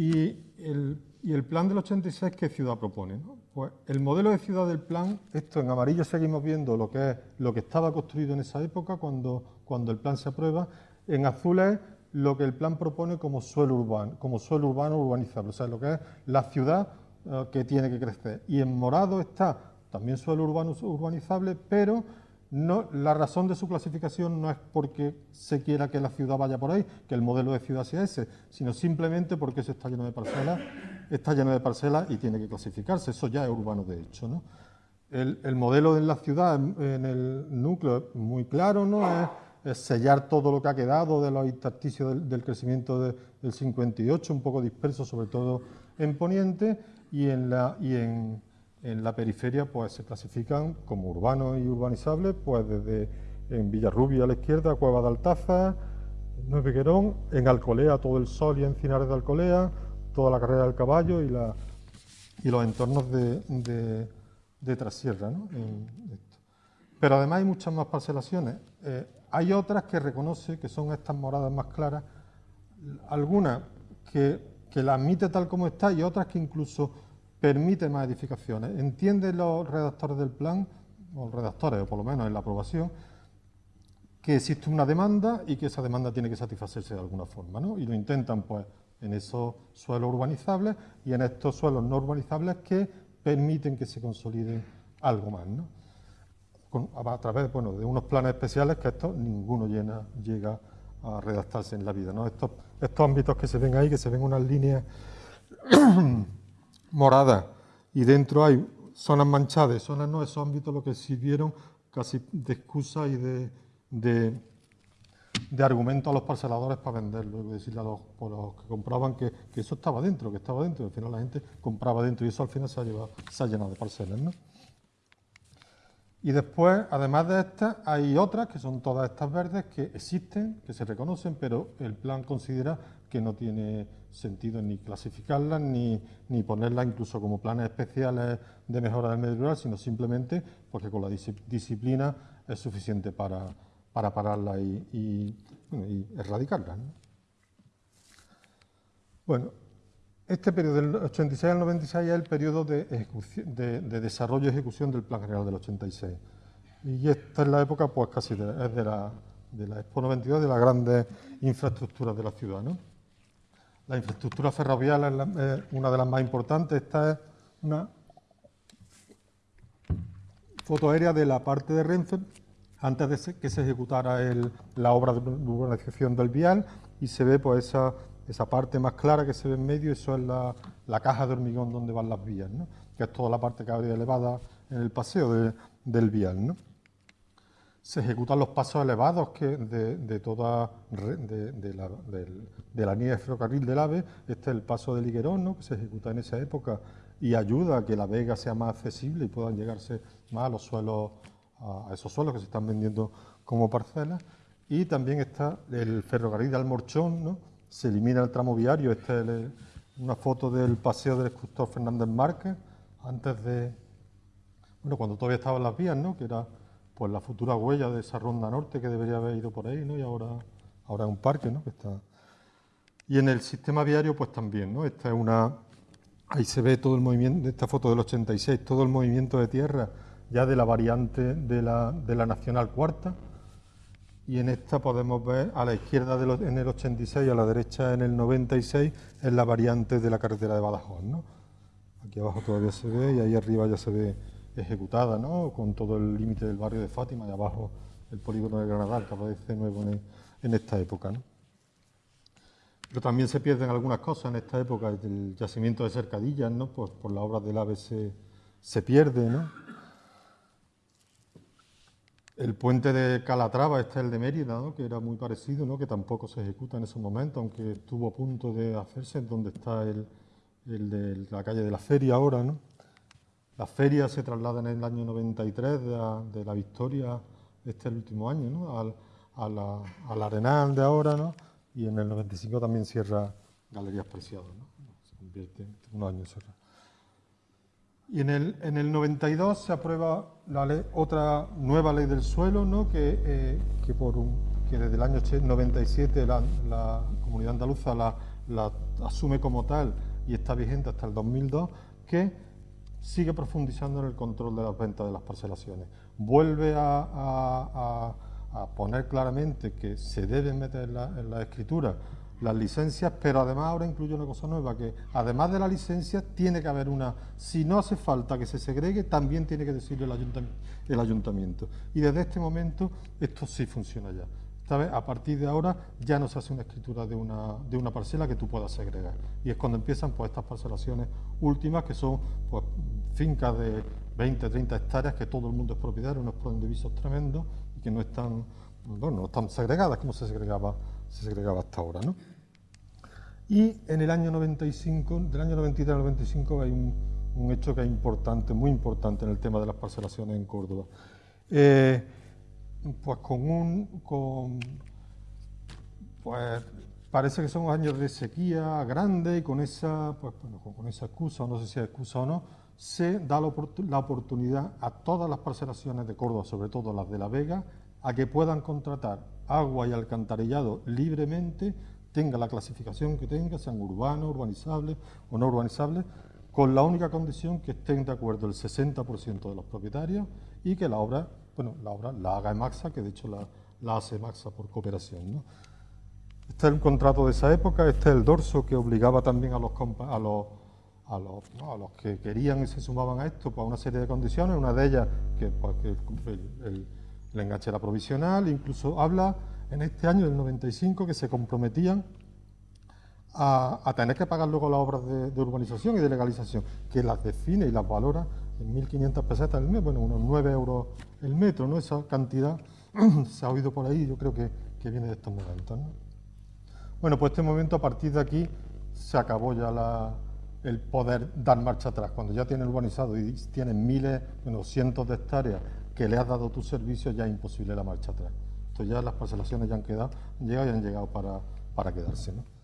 Y el, y el plan del 86, ¿qué ciudad propone? ¿no? Pues el modelo de ciudad del plan, esto en amarillo seguimos viendo lo que es lo que estaba construido en esa época cuando, cuando el plan se aprueba, en azul es lo que el plan propone como suelo urbano, como suelo urbano urbanizable, o sea, lo que es la ciudad eh, que tiene que crecer. Y en morado está también suelo urbano urbanizable, pero no, la razón de su clasificación no es porque se quiera que la ciudad vaya por ahí, que el modelo de ciudad sea ese, sino simplemente porque se está lleno de parcelas, está lleno de parcelas y tiene que clasificarse. Eso ya es urbano de hecho. ¿no? El, modelo de la ciudad en, el núcleo es muy claro, ¿no? Es, sellar todo lo que ha quedado de los intersticios del, crecimiento del 58, un poco disperso, sobre todo en Poniente, en, y en en la periferia pues, se clasifican como urbanos y urbanizables, pues desde en Villarrubia a la izquierda, Cueva de Altaza, Nueve Querón, en Alcolea todo el sol y Encinares de Alcolea, toda la carrera del caballo y, los entornos de, de, Trasierra. ¿no? Pero además hay muchas más parcelaciones. Eh, hay otras que reconoce que son estas moradas más claras, algunas que, que la admite tal como está y otras que incluso permite más edificaciones. Entienden los redactores del plan, o los redactores, o por lo menos en la aprobación, que existe una demanda y que esa demanda tiene que satisfacerse de alguna forma, ¿no? Y lo intentan, pues, en esos suelos urbanizables y en estos suelos no urbanizables que permiten que se consoliden algo más, ¿no? a través bueno, de unos planes especiales que esto ninguno llega a redactarse en la vida, ¿no? Estos ámbitos que se ven ahí, que se ven unas líneas morada. Y dentro hay zonas manchadas, zonas no, esos ámbitos lo que sirvieron casi de excusa y de, de, argumento a los parceladores para venderlo, y decirle a los, que compraban que, eso estaba dentro, que estaba dentro, y al final la gente compraba dentro y eso al final se ha, llevado, se ha llenado de parcelas. Y después, además de estas, hay otras, que son todas estas verdes, que existen, que se reconocen, pero el plan considera que no tiene sentido ni clasificarlas, ni, ni ponerlas incluso como planes especiales de mejora del medio rural, sino simplemente porque con la disciplina es suficiente para, para pararlas y, erradicarlas. Bueno, este periodo del 86 al 96 es el periodo de, de, desarrollo y ejecución del Plan General del 86. Y esta es la época, pues casi de, es de la, de la Expo 92, de las grandes infraestructuras de la ciudad. ¿no? La infraestructura ferroviaria es, una de las más importantes. Esta es una foto aérea de la parte de Renfe antes de que se ejecutara la obra de urbanización del vial y se ve pues esa, esa parte más clara que se ve en medio, eso es la, caja de hormigón donde van las vías, que es toda la parte que habría elevada en el paseo del vial. Se ejecutan los pasos elevados que de, toda de, la, de, la, línea de ferrocarril del AVE. Este es el paso del Higuerón, que se ejecuta en esa época y ayuda a que la vega sea más accesible y puedan llegarse más a los suelos, a esos suelos que se están vendiendo como parcelas. Y también está el ferrocarril de Almorchón, ¿no? se elimina el tramo viario. Esta es una foto del paseo del escultor Fernández Márquez, antes de, bueno, cuando todavía estaban las vías, ¿no? que era pues la futura huella de esa ronda norte que debería haber ido por ahí, ¿no? Y ahora, ahora es un parque, ¿no? Que está... Y en el sistema viario, pues también, ¿no? Esta es una... Ahí se ve todo el movimiento, esta foto del 86, todo el movimiento de tierra ya de la variante de la, de la Nacional Cuarta. Y en esta podemos ver a la izquierda en el 86 y a la derecha en el 96 es la variante de la carretera de Badajoz, ¿no? Aquí abajo todavía se ve y ahí arriba ya se ve ejecutada, ¿no? con todo el límite del barrio de Fátima y abajo el polígono de Granada, que aparece nuevo en, esta época. ¿no? Pero también se pierden algunas cosas en esta época, el yacimiento de Cercadillas, ¿no? pues por la obra del AVE se, pierde. ¿no? El puente de Calatrava, este es el de Mérida, ¿no? que era muy parecido, ¿no? que tampoco se ejecuta en ese momento, aunque estuvo a punto de hacerse, donde está el, el de la calle de la Feria ahora, ¿no? La feria se traslada en el año 93 de la, Victoria, este es el último año, ¿no? al, a Arenal de ahora, ¿no? y en el 95 también cierra Galerías Preciadas, ¿no? se convierte en un año cerrado. Y en el, en el 92 se aprueba la otra nueva ley del suelo, ¿no? que, eh, que, por que desde el año 97 la, la comunidad andaluza la, la asume como tal y está vigente hasta el 2002, que sigue profundizando en el control de las ventas de las parcelaciones. Vuelve a, poner claramente que se deben meter en la, escritura las licencias, pero además ahora incluye una cosa nueva, que además de la licencia tiene que haber una, si no hace falta que se segregue, también tiene que decirle el. El ayuntamiento. Y desde este momento esto sí funciona ya. A partir de ahora ya no se hace una escritura de una, de una parcela que tú puedas segregar. Y es cuando empiezan pues, estas parcelaciones últimas, que son pues, fincas de 20, 30 hectáreas, que todo el mundo es propietario, unos visos tremendos y que no están, bueno, no están segregadas como se segregaba, se segregaba hasta ahora. ¿no? Y en el año 95, del año 93 al 95 hay un, un hecho que es importante, muy importante en el tema de las parcelaciones en Córdoba. Eh, pues con un, con, pues parece que son años de sequía grande y con esa, pues, bueno, con esa excusa, no sé si es excusa o no, se da la, oportunidad a todas las parcelaciones de Córdoba, sobre todo las de La Vega, a que puedan contratar agua y alcantarillado libremente, tenga la clasificación que tenga, sean urbanos, urbanizables o no urbanizables, con la única condición que estén de acuerdo el 60% de los propietarios y que la obra bueno, la obra la haga Emaxa, que de hecho la, hace Emaxa por cooperación. Este es el contrato de esa época, este es el dorso que obligaba también a los, a a los, que querían y se sumaban a esto pues, a una serie de condiciones, una de ellas que, pues, el, enganche era provisional, incluso habla en este año del 95 que se comprometían a, tener que pagar luego las obras de, de, urbanización y de legalización, que las define y las valora en 1.500 pesetas el mes, bueno, unos 9 euros el metro, ¿no? Esa cantidad se ha oído por ahí, yo creo que, viene de estos momentos, ¿no? Bueno, pues este momento, a partir de aquí, se acabó ya el poder dar marcha atrás. Cuando ya tienes urbanizado y tienes miles, bueno, cientos de hectáreas que le has dado tu servicio, ya es imposible la marcha atrás. Entonces ya las parcelaciones ya han quedado, llegado y han llegado para, para quedarse, ¿no?